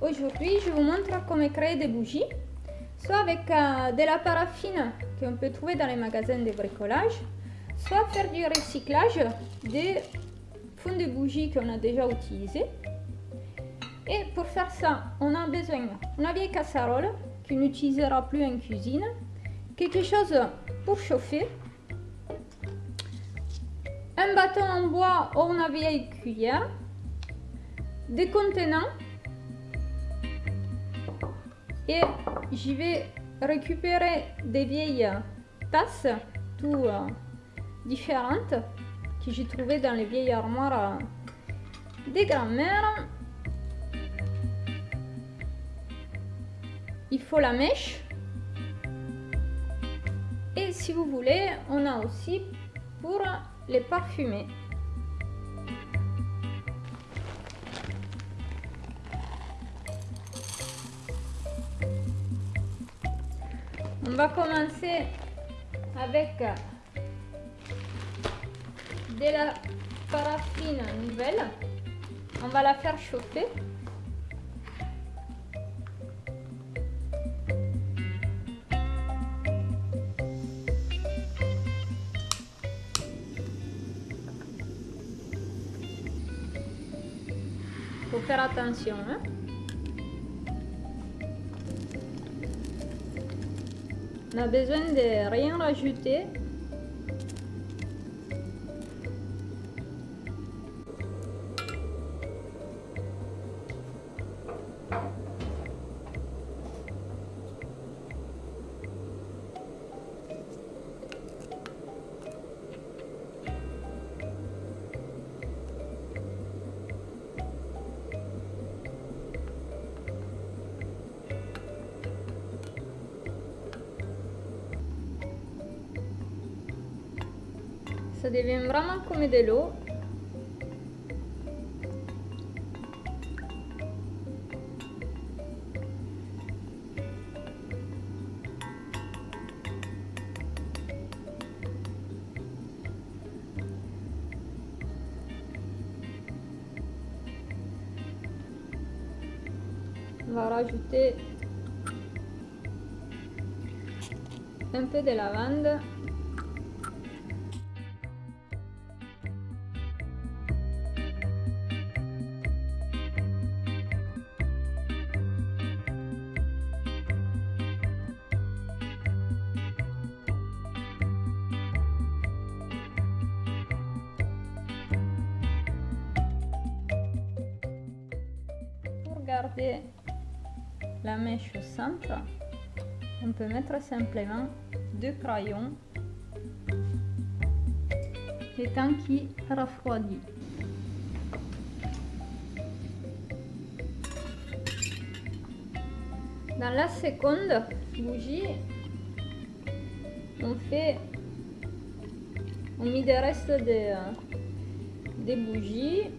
Aujourd'hui, je vous montre comment créer des bougies, soit avec euh, de la paraffine qu'on peut trouver dans les magasins de bricolage, soit faire du recyclage des fonds de bougies qu'on a déjà utilisés. Et pour faire ça, on a besoin d'une vieille casserole qu'on n'utilisera plus en cuisine, quelque chose pour chauffer, un bâton en bois ou une vieille cuillère, des contenants et j'y vais récupérer des vieilles tasses tout euh, différentes que j'ai trouvées dans les vieilles armoires euh, des grands-mères. Il faut la mèche. Et si vous voulez, on a aussi pour les parfumer. On va commencer avec de la paraffine nouvelle. On va la faire chauffer. Faut faire attention. Hein? On a besoin de rien rajouter. Ça devient vraiment comme de l'eau. On va rajouter un peu de lavande la mèche au centre, on peut mettre simplement deux crayons et tant qui refroidit. Dans la seconde bougie, on fait, on met des restes de, bougies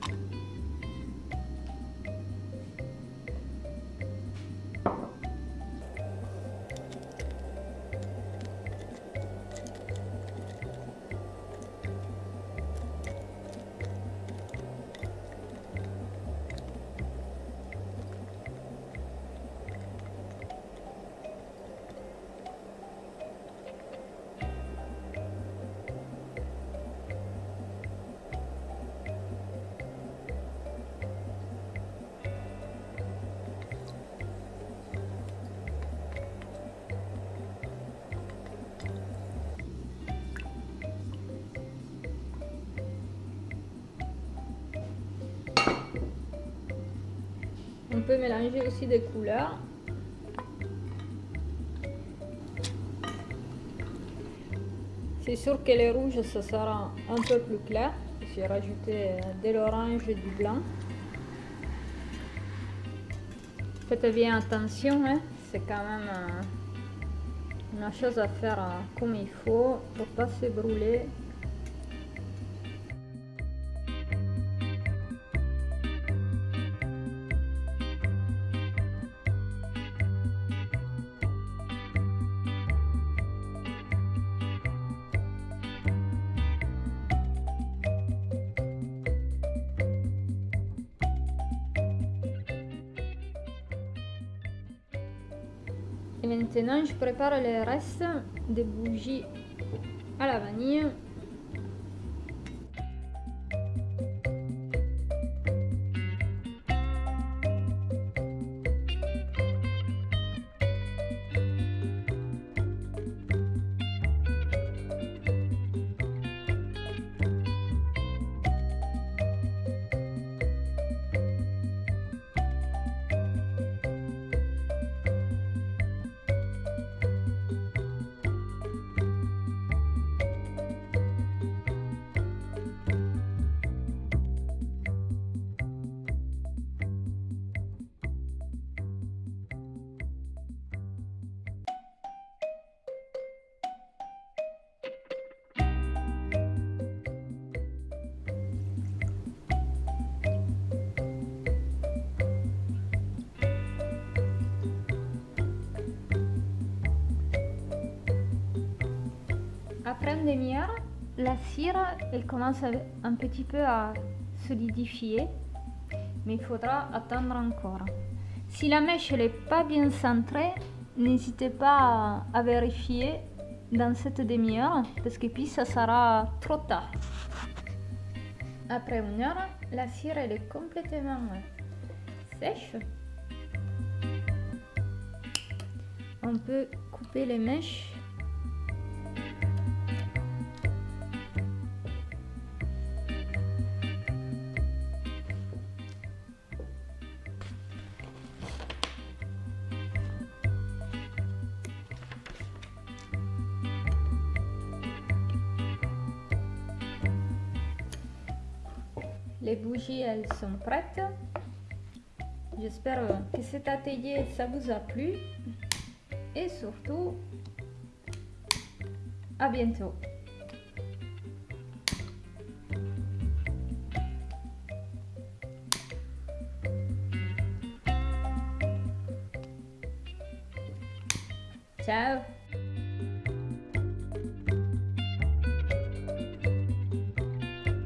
mélanger aussi des couleurs. C'est sûr que les rouges, ça sera un peu plus clair. J'ai rajouté de l'orange et du blanc. Faites bien attention, hein. c'est quand même euh, une chose à faire euh, comme il faut pour pas se brûler Et maintenant, je prépare le reste des bougies à la vanille. Après une demi-heure, la cire elle commence un petit peu à solidifier, mais il faudra attendre encore. Si la mèche n'est pas bien centrée, n'hésitez pas à, vérifier dans cette demi-heure, parce que puis ça sera trop tard. Après une heure, la cire elle est complètement sèche. On peut couper les mèches Les bougies, elles sont prêtes. J'espère que cet atelier, ça vous a plu. Et surtout, à bientôt. Ciao